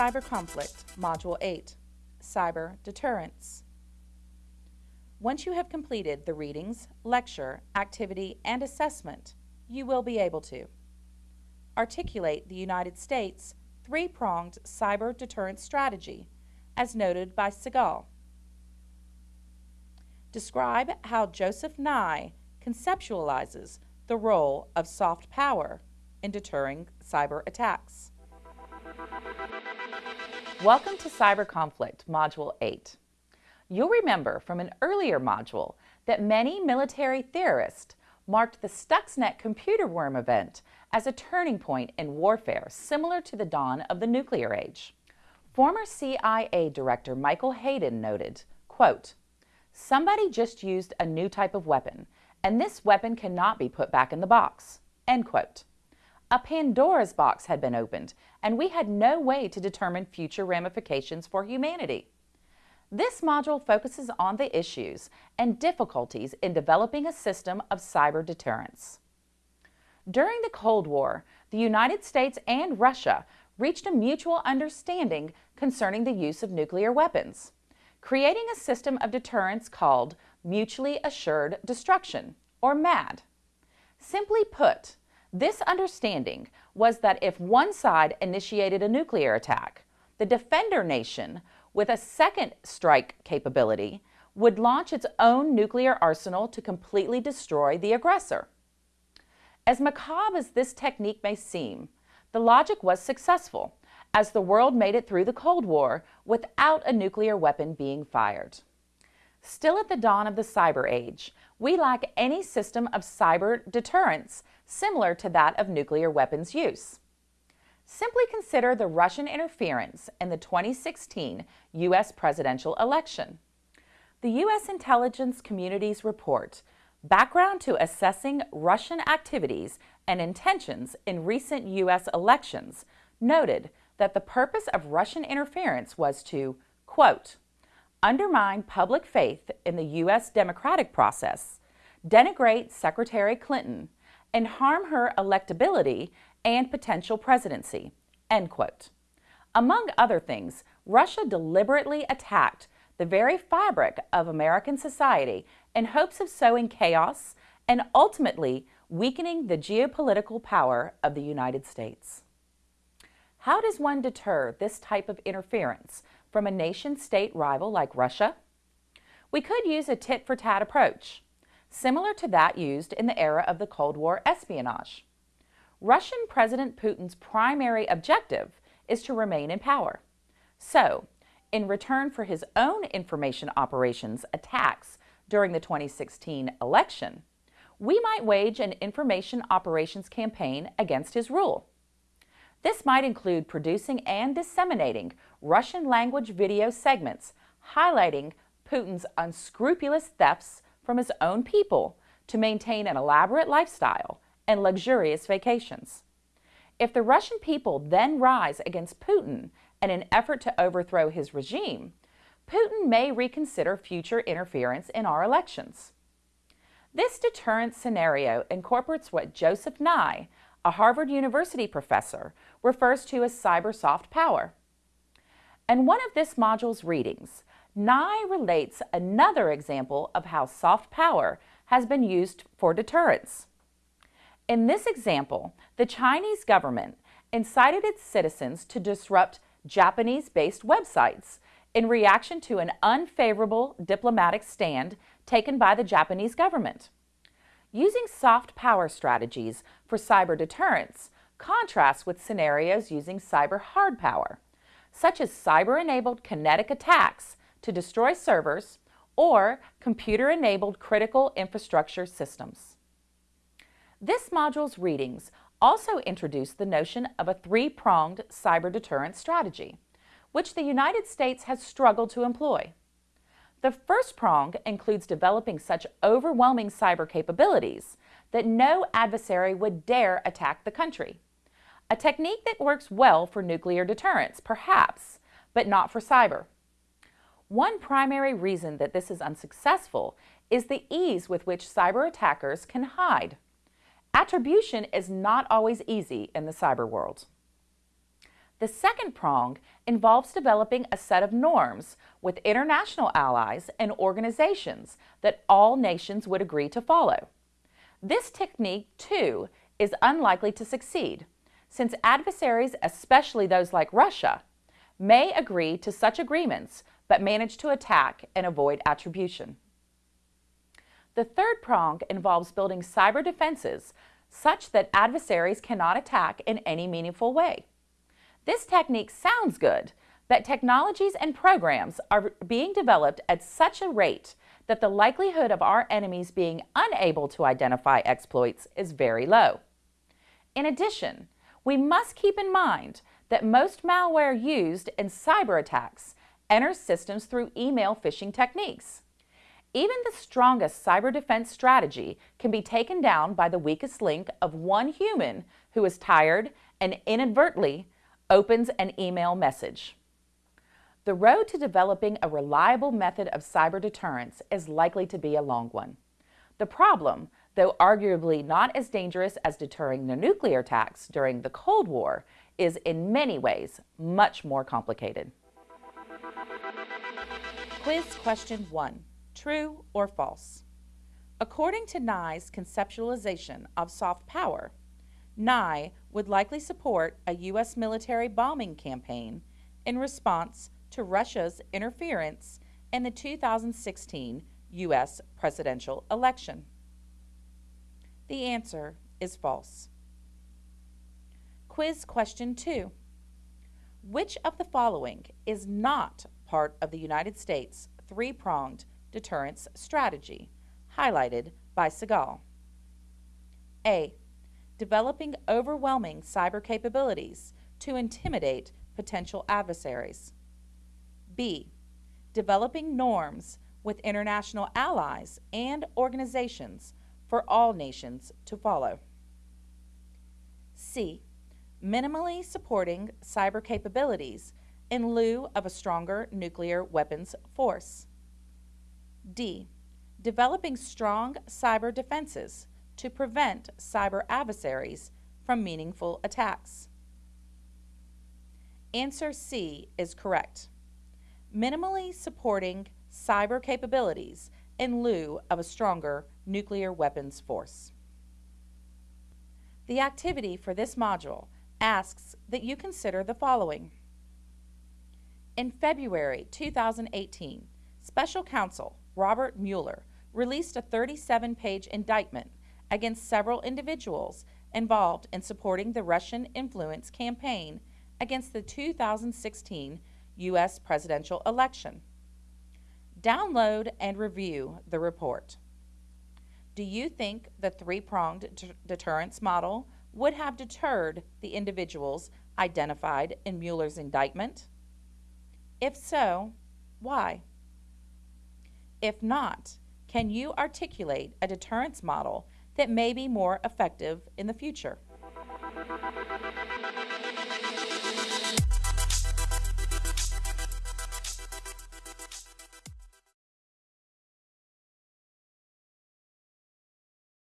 Cyber Conflict, Module 8, Cyber Deterrence. Once you have completed the readings, lecture, activity, and assessment, you will be able to articulate the United States three-pronged cyber deterrence strategy, as noted by Segal. Describe how Joseph Nye conceptualizes the role of soft power in deterring cyber attacks. Welcome to Cyber Conflict, Module 8. You'll remember from an earlier module that many military theorists marked the Stuxnet computer worm event as a turning point in warfare similar to the dawn of the nuclear age. Former CIA Director Michael Hayden noted, quote, Somebody just used a new type of weapon, and this weapon cannot be put back in the box. End quote. A Pandora's box had been opened, and we had no way to determine future ramifications for humanity. This module focuses on the issues and difficulties in developing a system of cyber deterrence. During the Cold War, the United States and Russia reached a mutual understanding concerning the use of nuclear weapons, creating a system of deterrence called Mutually Assured Destruction, or MAD. Simply put, this understanding was that if one side initiated a nuclear attack, the defender nation with a second strike capability would launch its own nuclear arsenal to completely destroy the aggressor. As macabre as this technique may seem, the logic was successful as the world made it through the Cold War without a nuclear weapon being fired. Still at the dawn of the cyber age, we lack any system of cyber deterrence similar to that of nuclear weapons use. Simply consider the Russian interference in the 2016 U.S. presidential election. The U.S. intelligence community's report, Background to Assessing Russian Activities and Intentions in Recent U.S. Elections, noted that the purpose of Russian interference was to, quote, undermine public faith in the U.S. democratic process, denigrate Secretary Clinton, and harm her electability and potential presidency, end quote. Among other things, Russia deliberately attacked the very fabric of American society in hopes of sowing chaos and ultimately weakening the geopolitical power of the United States. How does one deter this type of interference from a nation-state rival like Russia? We could use a tit-for-tat approach, similar to that used in the era of the Cold War espionage. Russian President Putin's primary objective is to remain in power. So, in return for his own information operations attacks during the 2016 election, we might wage an information operations campaign against his rule. This might include producing and disseminating Russian language video segments highlighting Putin's unscrupulous thefts from his own people to maintain an elaborate lifestyle and luxurious vacations. If the Russian people then rise against Putin in an effort to overthrow his regime, Putin may reconsider future interference in our elections. This deterrence scenario incorporates what Joseph Nye, a Harvard University professor, refers to as cyber soft power. And one of this module's readings, Nye relates another example of how soft power has been used for deterrence. In this example, the Chinese government incited its citizens to disrupt Japanese-based websites in reaction to an unfavorable diplomatic stand taken by the Japanese government. Using soft power strategies for cyber deterrence contrasts with scenarios using cyber hard power, such as cyber-enabled kinetic attacks to destroy servers or computer-enabled critical infrastructure systems. This module's readings also introduce the notion of a three-pronged cyber deterrence strategy, which the United States has struggled to employ. The first prong includes developing such overwhelming cyber capabilities that no adversary would dare attack the country. A technique that works well for nuclear deterrence, perhaps, but not for cyber. One primary reason that this is unsuccessful is the ease with which cyber attackers can hide. Attribution is not always easy in the cyber world. The second prong involves developing a set of norms with international allies and organizations that all nations would agree to follow. This technique, too, is unlikely to succeed, since adversaries, especially those like Russia, may agree to such agreements but manage to attack and avoid attribution. The third prong involves building cyber defenses such that adversaries cannot attack in any meaningful way. This technique sounds good, but technologies and programs are being developed at such a rate that the likelihood of our enemies being unable to identify exploits is very low. In addition, we must keep in mind that most malware used in cyber attacks enters systems through email phishing techniques. Even the strongest cyber defense strategy can be taken down by the weakest link of one human who is tired and inadvertently opens an email message. The road to developing a reliable method of cyber deterrence is likely to be a long one. The problem, though arguably not as dangerous as deterring the nuclear attacks during the Cold War, is in many ways much more complicated. Quiz question one, true or false? According to Nye's conceptualization of soft power, Nye would likely support a U.S. military bombing campaign in response to Russia's interference in the 2016 U.S. presidential election. The answer is false. Quiz question two. Which of the following is not part of the United States three-pronged deterrence strategy, highlighted by Segal? A developing overwhelming cyber capabilities to intimidate potential adversaries. B. Developing norms with international allies and organizations for all nations to follow. C. Minimally supporting cyber capabilities in lieu of a stronger nuclear weapons force. D. Developing strong cyber defenses to prevent cyber adversaries from meaningful attacks? Answer C is correct. Minimally supporting cyber capabilities in lieu of a stronger nuclear weapons force. The activity for this module asks that you consider the following. In February 2018, Special Counsel Robert Mueller released a 37 page indictment against several individuals involved in supporting the Russian influence campaign against the 2016 U.S. presidential election. Download and review the report. Do you think the three pronged deterrence model would have deterred the individuals identified in Mueller's indictment? If so, why? If not, can you articulate a deterrence model that may be more effective in the future.